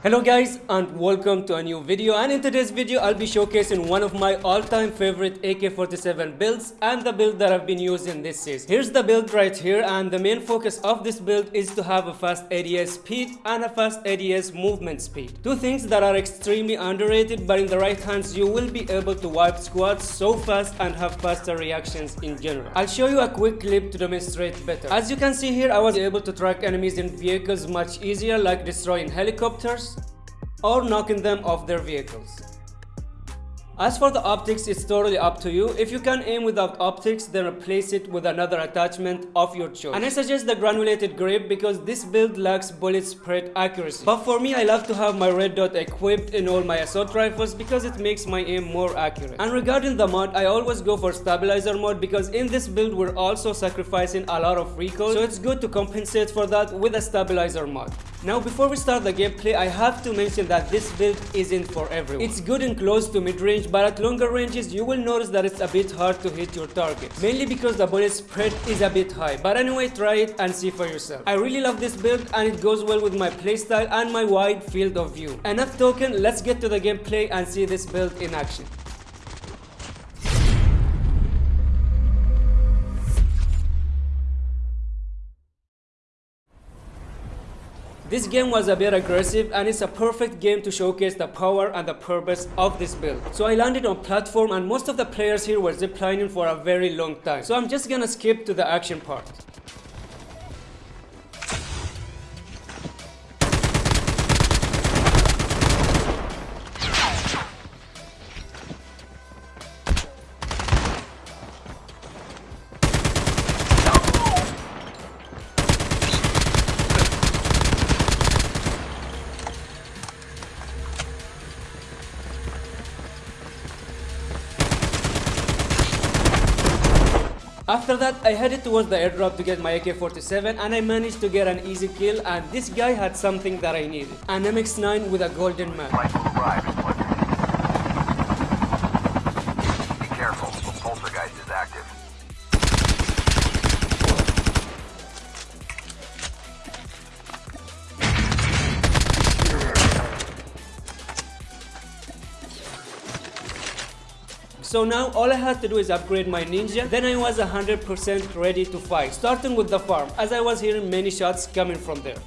Hello guys and welcome to a new video and in today's video I'll be showcasing one of my all-time favorite AK-47 builds and the build that I've been using this season. Here's the build right here and the main focus of this build is to have a fast ADS speed and a fast ADS movement speed. Two things that are extremely underrated but in the right hands you will be able to wipe squads so fast and have faster reactions in general. I'll show you a quick clip to demonstrate better. As you can see here I was able to track enemies in vehicles much easier like destroying helicopters or knocking them off their vehicles. As for the optics, it's totally up to you. If you can aim without optics, then replace it with another attachment of your choice. And I suggest the granulated grip because this build lacks bullet spread accuracy. But for me, I love to have my red dot equipped in all my assault rifles because it makes my aim more accurate. And regarding the mod, I always go for stabilizer mod because in this build, we're also sacrificing a lot of recoil. So it's good to compensate for that with a stabilizer mod. Now before we start the gameplay, I have to mention that this build isn't for everyone. It's good and close to mid-range but at longer ranges you will notice that it's a bit hard to hit your target. Mainly because the bullet spread is a bit high. But anyway, try it and see for yourself. I really love this build and it goes well with my playstyle and my wide field of view. Enough talking, let's get to the gameplay and see this build in action. This game was a bit aggressive and it's a perfect game to showcase the power and the purpose of this build. So I landed on platform and most of the players here were ziplining for a very long time. So I'm just gonna skip to the action part. After that, I headed towards the airdrop to get my AK-47 and I managed to get an easy kill and this guy had something that I needed. An MX-9 with a golden mag. So now all I had to do is upgrade my ninja, then I was 100% ready to fight, starting with the farm, as I was hearing many shots coming from there.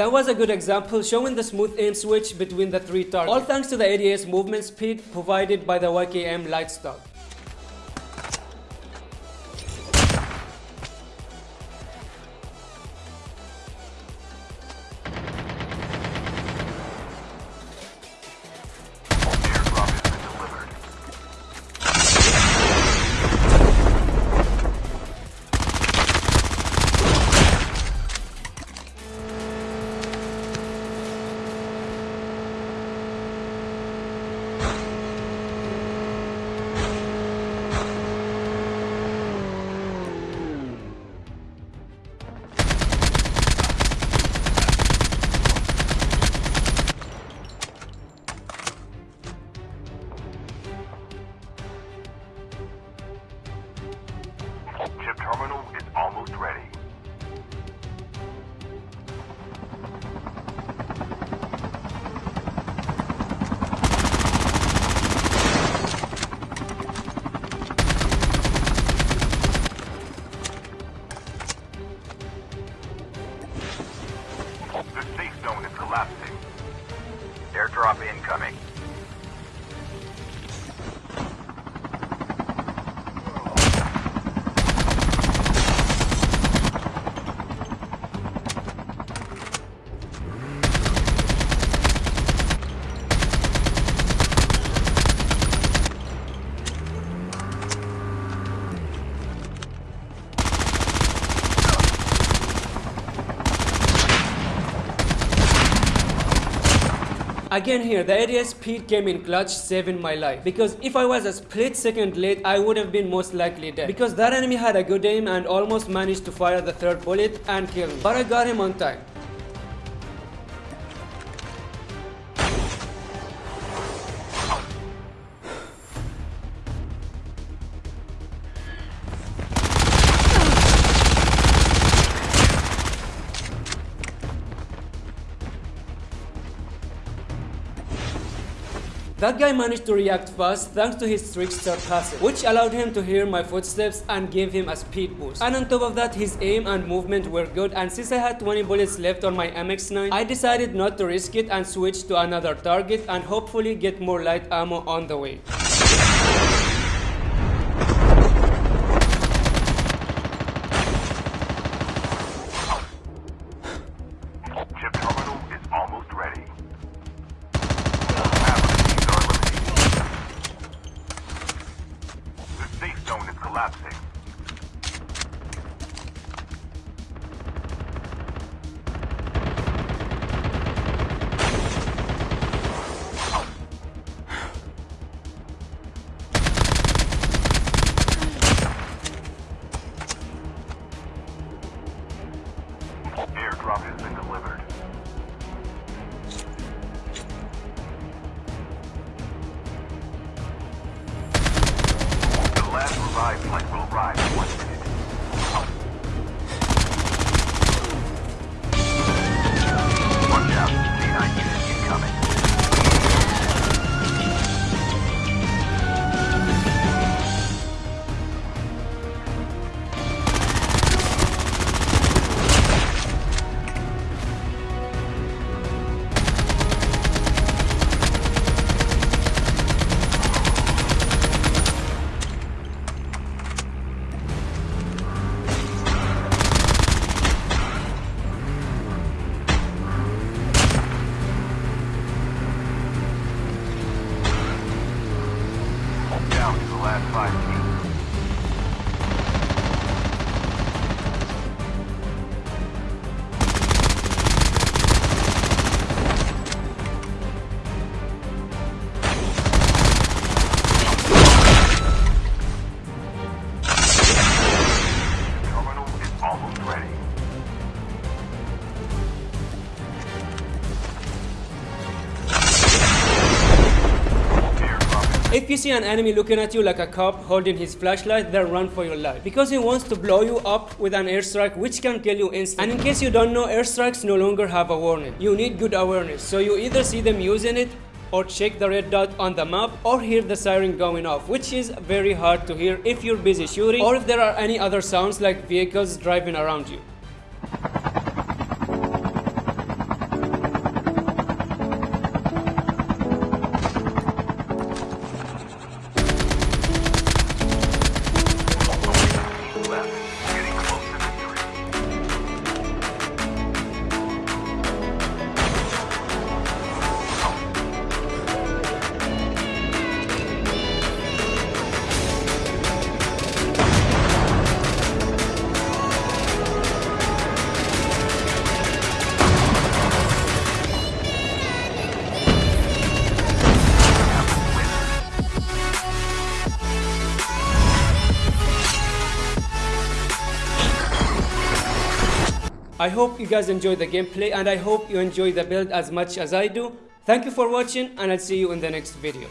That was a good example showing the smooth aim switch between the three targets. All thanks to the ADS movement speed provided by the YKM light Again here, the area speed came in clutch, saving my life. Because if I was a split second late, I would have been most likely dead. Because that enemy had a good aim and almost managed to fire the third bullet and kill me. But I got him on time. That guy managed to react fast thanks to his trickster passive, which allowed him to hear my footsteps and gave him a speed boost. And on top of that, his aim and movement were good and since I had 20 bullets left on my MX9, I decided not to risk it and switch to another target and hopefully get more light ammo on the way. Collapsing. Airdrop has been delivered. Last five teams. If you see an enemy looking at you like a cop holding his flashlight, then run for your life. Because he wants to blow you up with an airstrike which can kill you instantly. And in case you don't know, airstrikes no longer have a warning. You need good awareness. So you either see them using it or check the red dot on the map or hear the siren going off which is very hard to hear if you're busy shooting or if there are any other sounds like vehicles driving around you. I hope you guys enjoy the gameplay and I hope you enjoy the build as much as I do. Thank you for watching and I'll see you in the next video.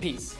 Peace.